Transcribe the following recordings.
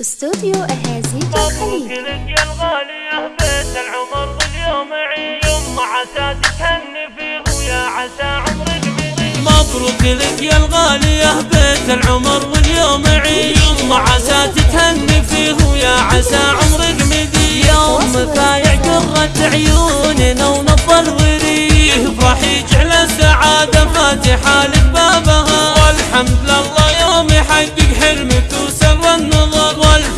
استوديو أهازيج الخليج لك يا الغالية بيت العمر واليوم عيد يوم عسى تتهني فيه ويا عسى عمرك مبروك لك يا الغالية بيت العمر واليوم عيد يوم عسى تتهني فيه ويا عسى عمرك مديد يوم فايع قرة عيوننا ونظل وريه فرح يجعل السعادة فاتحة لك.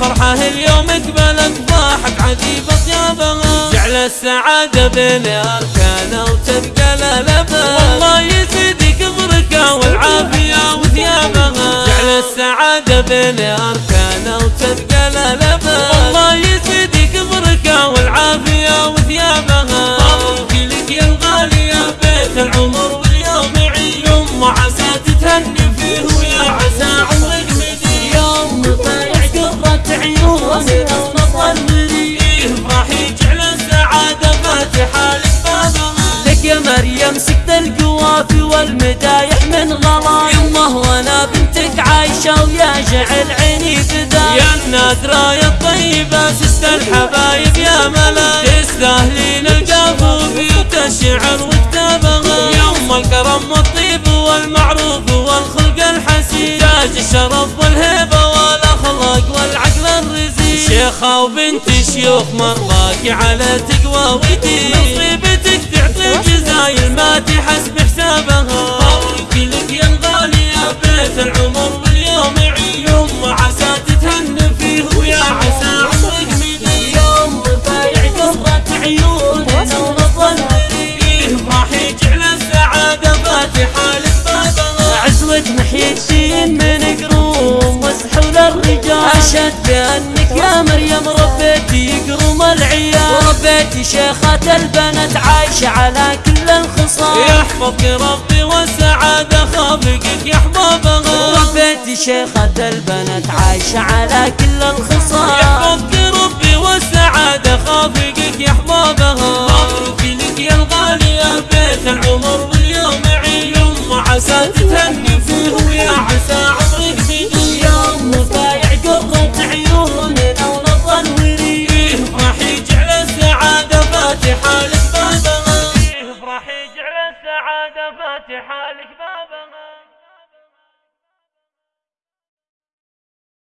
والفرحة اليوم قبلت ضاحك عجيب اطيابها جعل السعادة بين اركانه وتبقى للبا والله يزيدك بركة والعافية وثيابها جعل السعادة بين اركانه وتبقى للبا والله يزيدك بركة والعافية وثيابها مبروك لك يا الغالية بيت العمر واليوم عيد يوم عسى تتهني فيه مريم سكت القوافي والمدايح من غلا يمه وأنا بنتك عايشة ويا جعل عيني فدا يا النادرة يا الطيبة سست الحبايب يا ملا تستاهلين القافوفي وتشعر وكتابها يوم الكرم والطيب والمعروف والخلق الحسين. تاج الشرف والهيبة والأخلاق والعقل الرزين. شيخة وبنت شيوخ مرضاك على تقوى ودين نصيبتك تعطيك زايل ما وربيتي شيخة البنات عايشة على كل الخصال يحفظك ربي والسعادة خافقك يا حبابها ربيتي شيخة البنات عايشة على كل الخصال يحفظك ربي والسعادة خافقك يا حبابها مبروك لك يا الغالية بيت العمر واليوم عيد يوم عسى تتهني فيه ويا عسى